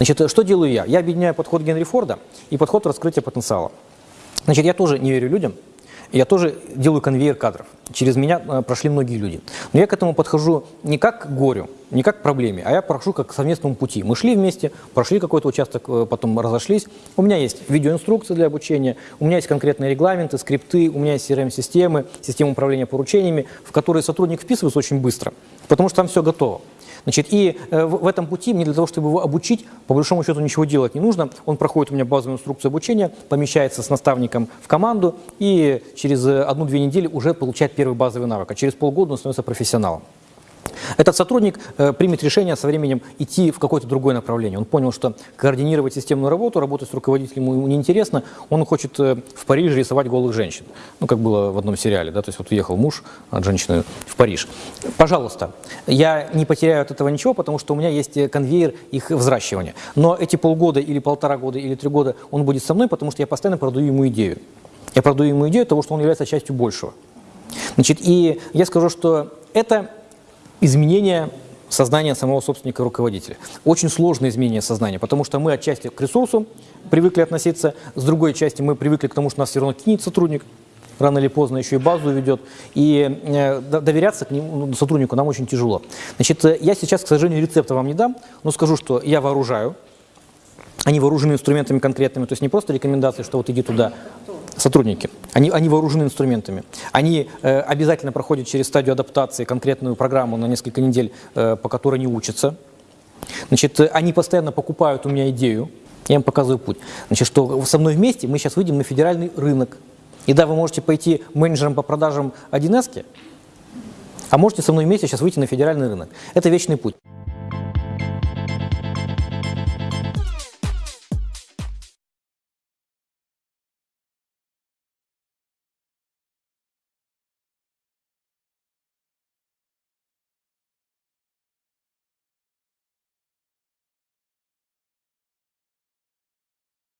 Значит, что делаю я? Я объединяю подход Генри Форда и подход раскрытия потенциала. Значит, я тоже не верю людям, я тоже делаю конвейер кадров. Через меня э, прошли многие люди. Но я к этому подхожу не как к горю, не как к проблеме, а я прохожу как к совместному пути. Мы шли вместе, прошли какой-то участок, э, потом разошлись. У меня есть видеоинструкции для обучения, у меня есть конкретные регламенты, скрипты, у меня есть CRM-системы, система управления поручениями, в которые сотрудник вписывается очень быстро, потому что там все готово. Значит, и э, в, этом пути мне для того, чтобы его обучить, по большому счету ничего делать не нужно. Он проходит у меня базовую инструкцию обучения, помещается с наставником в команду и через э, одну-две недели уже получает первый базовый навык, а через полгода он становится профессионалом. Этот сотрудник э, примет решение со временем идти в какое-то другое направление. Он понял, что координировать системную работу, работать с руководителем ему неинтересно, он хочет э, в Париже рисовать голых женщин. Ну, как было в одном сериале, да, то есть вот уехал муж от женщины в Париж. Пожалуйста, я не потеряю от этого ничего, потому что у меня есть э, конвейер их взращивания. Но эти полгода или полтора года или три года он будет со мной, потому что я постоянно продаю ему идею. Я продаю ему идею того, что он является частью большего. Значит, и я скажу, что это изменение сознания самого собственника руководителя. Очень сложное изменение сознания, потому что мы отчасти к ресурсу привыкли относиться, с другой части мы привыкли к тому, что нас все равно кинет сотрудник, рано или поздно еще и базу ведет, и э, доверяться к нему, ну, сотруднику нам очень тяжело. Значит, э, я сейчас, к сожалению, рецепта вам не дам, но скажу, что я вооружаю, они вооружены инструментами конкретными, то есть не просто рекомендации, что вот иди туда, сотрудники, они, они вооружены инструментами. Они э, обязательно проходят через стадию адаптации конкретную программу на несколько недель, э, по которой они учатся. Значит, э, они постоянно покупают у меня идею, я им показываю путь. Значит, что со мной вместе мы сейчас выйдем на федеральный рынок. И да, вы можете пойти менеджером по продажам 1С, а можете со мной вместе сейчас выйти на федеральный рынок. Это вечный путь.